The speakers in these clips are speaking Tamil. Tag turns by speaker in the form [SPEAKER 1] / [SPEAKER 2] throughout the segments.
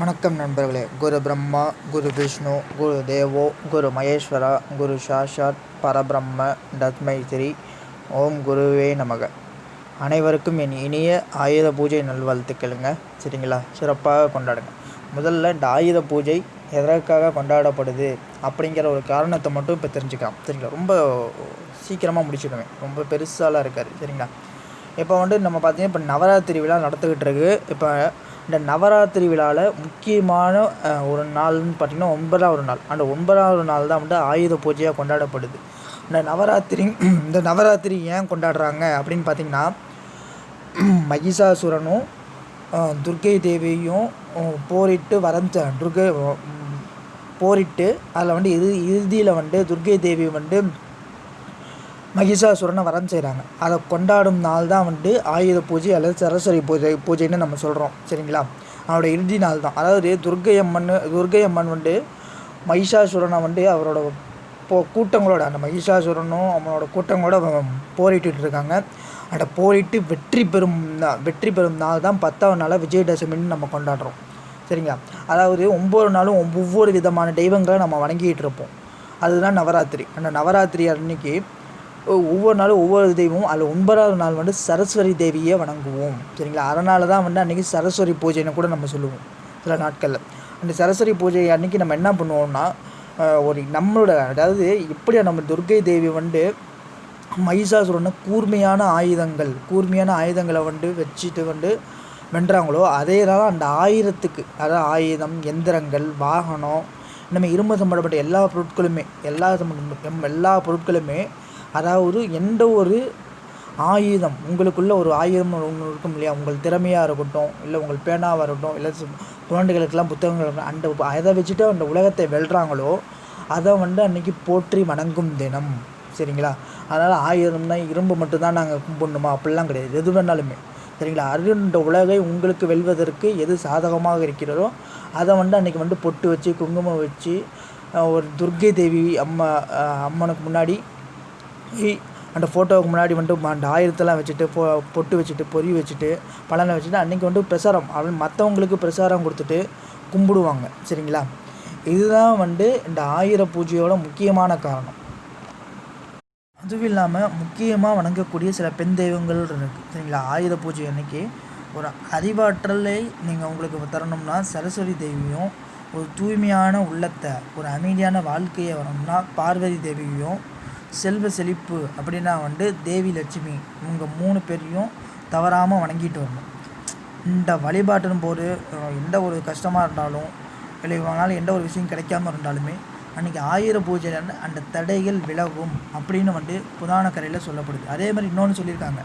[SPEAKER 1] வணக்கம் நண்பர்களே. குரு பிரம்மா குரு விஷ்ணு குரு தேவோ குரு மகேஸ்வரா குரு சாஷாத் பரபிரம்ம தத்மை ஸ்ரீ ஓம் குருவே நமக. அனைவருக்கும் என் இனிய ஆயுத பூஜை நல்வாழ்த்துக்களுங்க. சரிங்களா? சிறப்பாக கொண்டாடுங்க. முதல்ல இந்த ஆயுத பூஜை எதற்காக கொண்டாடப்படுது அப்படிங்கிற ஒரு காரணத்தை மட்டும் இப்போ தெரிஞ்சுக்கலாம். சரிங்களா? ரொம்ப சீக்கிரமாக முடிச்சுடுவேன். ரொம்ப பெருசாலாம் இருக்காது. சரிங்களா? இப்போ வந்து நம்ம பார்த்தீங்கன்னா இப்போ நவராத்திரி விழா நடந்துக்கிட்டு இருக்கு. இப்போ இந்த நவராத்திரி விழாவில் முக்கியமான ஒரு நாள்னு பார்த்தீங்கன்னா ஒன்பதாவது நாள். அந்த ஒன்பதாவது நாள் தான் வந்து ஆயுத பூஜையாக கொண்டாடப்படுது. இந்த நவராத்திரி இந்த நவராத்திரி ஏன் கொண்டாடுறாங்க அப்படின்னு பார்த்தீங்கன்னா மகிஷாசுரனும் துர்கை துர்க்கை தேவியும் போரிட்டு வரைஞ்ச துர்கை போரிட்டு அதில் வந்து இறு இறுதியில் வந்து துர்க்கை தேவி வந்து மகிஷாசுரனை வரம் செய்கிறாங்க அதை கொண்டாடும் நாள் தான் வந்து ஆயுத பூஜை அல்லது சரஸ்வதி பூஜை பூஜைன்னு நம்ம சொல்கிறோம் சரிங்களா? அவரோட இறுதி நாள் தான் அதாவது துர்க்கை அம்மன் துர்க்கை அம்மன் வந்து மகிஷாசுரனை வந்து அவரோட போ கூட்டங்களோட அந்த மகிஷாசுரனும் அவனோட கூட்டங்களோட அவன் இருக்காங்க. அந்த போரிட்டு வெற்றி பெறும் வெற்றி பெறும் நாள் தான் பத்தாவது நாளாக விஜயதசமின்னு நம்ம கொண்டாடுறோம். சரிங்களா? அதாவது ஒவ்வொரு நாளும் ஒவ்வொரு விதமான தெய்வங்களை நம்ம வணங்கிட்டு இருப்போம். அதுதான் நவராத்திரி. அந்த நவராத்திரி அன்னைக்கு ஒவ்வொரு நாளும் ஒவ்வொரு தெய்வமும் அதில் ஒன்பதாவது நாள் வந்து சரஸ்வதி தேவியை வணங்குவோம். சரிங்களா? அதனால தான் வந்து அன்றைக்கி சரஸ்வதி பூஜைன்னு கூட நம்ம சொல்லுவோம் சில நாட்களில். அந்த சரஸ்வதி பூஜை அன்னைக்கு நம்ம என்ன பண்ணுவோம்னா ஒரு நம்மளோட அதாவது எப்படியா நம்ம துர்க்கை தேவி வந்து மகிஷாசுரனை கூர்மையான ஆயுதங்கள் கூர்மையான ஆயுதங்களை வந்து வச்சுட்டு வந்து வென்றாங்களோ அதே தான் அந்த ஆயிரத்துக்கு அதாவது ஆயுதம் எந்திரங்கள் வாகனம் நம்ம இரும்பு சம்பந்தப்பட்ட எல்லா பொருட்களுமே எல்லா சம்பந்தம் எல்லா பொருட்களுமே அதாவது எந்த ஒரு ஆயுதம் உங்களுக்குள்ள ஒரு ஆயுதம் ஒன்று இருக்கும் இல்லையா? உங்கள் திறமையாக இருக்கட்டும் இல்லை உங்கள் பேனாவாக இருக்கட்டும் இல்லை சு- குழந்தைகளுக்கெல்லாம் புத்தகங்கள் இருக்கட்டும் அந்த அதை வச்சுட்டு அந்த உலகத்தை வெல்றாங்களோ அதை வந்து அன்னைக்கு போற்றி வணங்கும் தினம். சரிங்களா? அதனால் ஆயுதம்னா இரும்பு மட்டும்தான் நாங்கள் கும்பிடணுமா? அப்படிலாம் கிடையாது. எது வேணாலுமே. சரிங்களா? அது உலகை உங்களுக்கு வெல்வதற்கு எது சாதகமாக இருக்கிறதோ அதை வந்து அன்றைக்கி வந்து பொட்டு வச்சு குங்குமம் வச்சு ஒரு துர்க்கை தேவி அம்மா அம்மனுக்கு முன்னாடி அந்த ஃபோட்டோவுக்கு முன்னாடி வந்துட்டு அந்த ஆயுதத்தெல்லாம் வச்சுட்டு பொ பொட்டு வச்சுட்டு பொறி வச்சுட்டு பழனை வச்சுட்டு அன்றைக்கி வந்து பிரசாரம் அப்படின்னு மற்றவங்களுக்கு பிரசாரம் கொடுத்துட்டு கும்பிடுவாங்க. சரிங்களா? இதுதான் வந்து இந்த ஆயுத பூஜையோட முக்கியமான காரணம். அதுவும் இல்லாமல் முக்கியமாக வணங்கக்கூடிய சில பெண் தெய்வங்கள் இருக்குது சரிங்களா? ஆயுத பூஜை அன்னைக்கு ஒரு அறிவாற்றலை நீங்கள் உங்களுக்கு தரணும்னா சரஸ்வதி தேவியும் ஒரு தூய்மையான உள்ளத்தை ஒரு அமைதியான வாழ்க்கையை வரணும்னா பார்வதி தேவியும் செல்வ செழிப்பு அப்படின்னா வந்து தேவி லட்சுமி. இவங்க மூணு பேரையும் தவறாமல் வணங்கிட்டு வரணும். இந்த வழிபாட்டின் போது எந்த ஒரு கஷ்டமாக இருந்தாலும் இல்லை இவங்களால எந்த ஒரு விஷயம் கிடைக்காம இருந்தாலுமே அன்றைக்கி ஆயுத பூஜை அந்த தடைகள் விலகும் அப்படின்னு வந்து புராண கரையில் சொல்லப்படுது. அதே மாதிரி இன்னொன்று சொல்லியிருக்காங்க.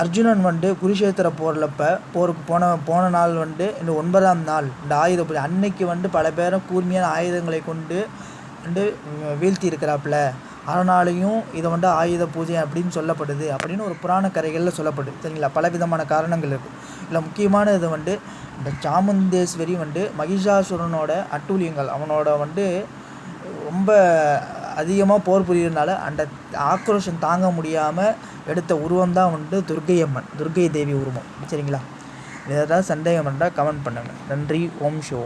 [SPEAKER 1] அர்ஜுனன் வந்து குருஷேத்திர போரிலப்ப போருக்கு போன போன நாள் வந்து இந்த ஒன்பதாம் நாள் இந்த ஆயுத பூஜை அன்னைக்கு வந்து பல பேரும் கூர்மையான ஆயுதங்களை கொண்டு வந்து வீழ்த்தி இருக்கிறாப்புல அதனாலையும் இதை வந்து ஆயுத பூஜை அப்படின்னு சொல்லப்படுது. அப்படின்னு ஒரு புராண கரைகளில் சொல்லப்படுது. சரிங்களா? பல விதமான காரணங்கள் இருக்குது இதில் முக்கியமான இது வந்து இந்த சாமுண்டேஸ்வரி வந்து மகிஷாசுரனோட அட்டூழியங்கள். அவனோட வந்து ரொம்ப அதிகமாக போர் புரியறதுனால அந்த ஆக்ரோஷம் தாங்க முடியாமல் எடுத்த உருவம் தான் வந்து துர்க்கை அம்மன் துர்க்கை தேவி உருவம். சரிங்களா? வேறு ஏதாவது சந்தேகம் இருந்தால் கமெண்ட் பண்ணுங்கள் நன்றி. ஓம் ஷோ